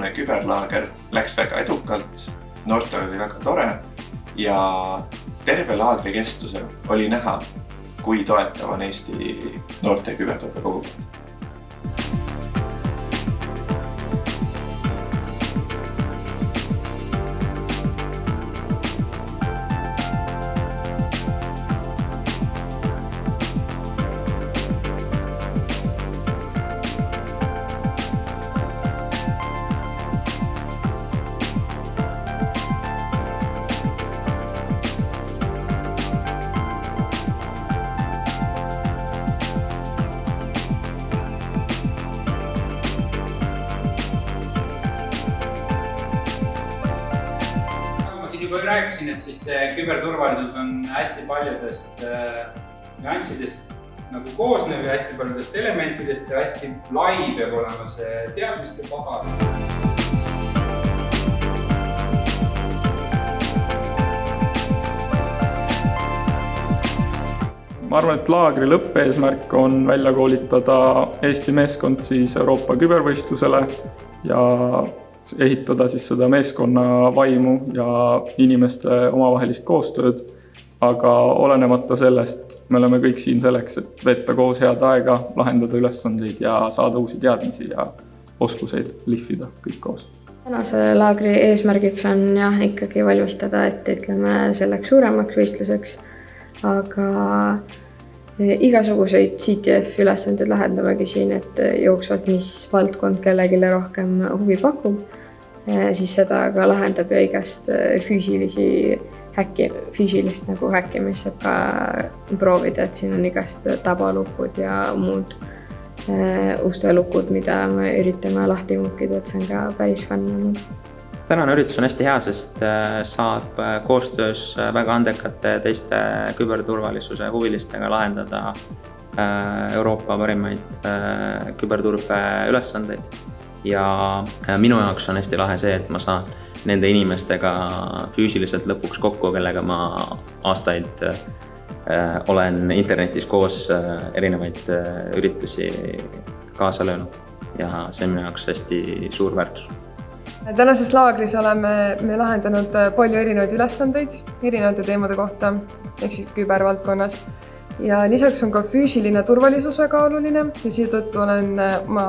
tänavune küberlaager läks väga edukalt, noortel oli väga tore ja terve laagri kestusel oli näha, kui toetav on Eesti noorte küberturbe kogukond. Juba rääkisin, et siis see küberturvalisus on hästi paljudest äh, nüanssidest nagu koosnev ja hästi paljudest elementidest ja hästi lai peab olema see teadmiste pagas. ma arvan, et laagri lõppeesmärk on välja koolitada Eesti meeskond siis Euroopa kübervõistlusele ja ehitada siis seda meeskonna vaimu ja inimeste omavahelist koostööd. aga olenemata sellest, me oleme kõik siin selleks, et veeta koos head aega, lahendada ülesandeid ja saada uusi teadmisi ja oskuseid lihvida kõik koos. Tänase laagri eesmärgiks on jah, ikkagi valmistada ette, ütleme, selleks suuremaks võistluseks, aga igasuguseid CTF ülesandeid lahendamegi siin, et jooksvalt, mis valdkond kellelegi rohkem huvi pakub siis seda ka lahendab ja igast äh, füüsilisi häkki, füüsilist nagu häkkimist saab ka proovida, et siin on igast tabalukud ja muud äh, ustelukud, mida me üritame lahti mukkida, et see on ka päris fun olnud. tänane üritus on hästi hea, sest saab koostöös väga andekate teiste küberturvalisuse huvilistega lahendada Euroopa parimaid küberturbe ülesandeid ja minu jaoks on hästi lahe see, et ma saan nende inimestega füüsiliselt lõpuks kokku, kellega ma aastaid äh, olen internetis koos äh, erinevaid äh, üritusi kaasa löönud ja see on minu jaoks hästi suur väärtus tänases laagris oleme me lahendanud palju erinevaid ülesandeid erinevate teemade kohta, ehk siis kübervaldkonnas. ja lisaks on ka füüsiline turvalisus väga oluline ja seetõttu olen ma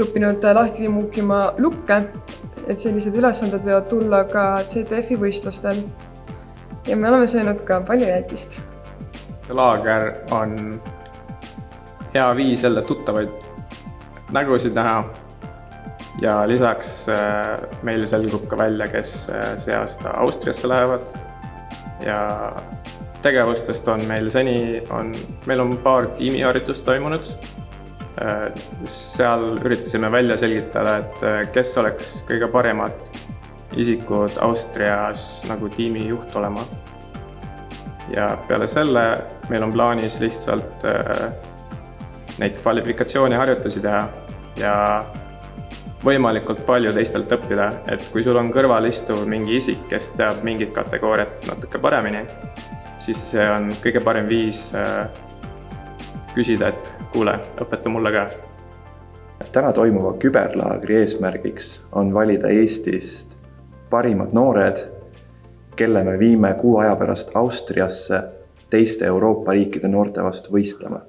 õppinud lahti muukima lukke, et sellised ülesanded võivad tulla ka CTF-i võistlustel. ja me oleme söönud ka palju jäätist. laager on hea viis jälle tuttavaid nägusid näha ja lisaks äh, meil selgub ka välja, kes äh, see aasta Austriasse lähevad ja tegevustest on meil seni, on, meil on paar tiimiharjutust toimunud seal üritasime välja selgitada, et äh, kes oleks kõige paremad isikud Austrias nagu tiimi juht olema. ja peale selle meil on plaanis lihtsalt äh, neid kvalifikatsiooniharjutusi teha ja võimalikult palju teistelt õppida, et kui sul on kõrval istuv mingi isik, kes teab mingit kategooriat natuke paremini, siis see on kõige parem viis küsida, et kuule, õpeta mulle ka. täna toimuva küberlaagri eesmärgiks on valida Eestist parimad noored, kelle me viime kuu aja pärast Austriasse teiste Euroopa riikide noorte vastu võistlema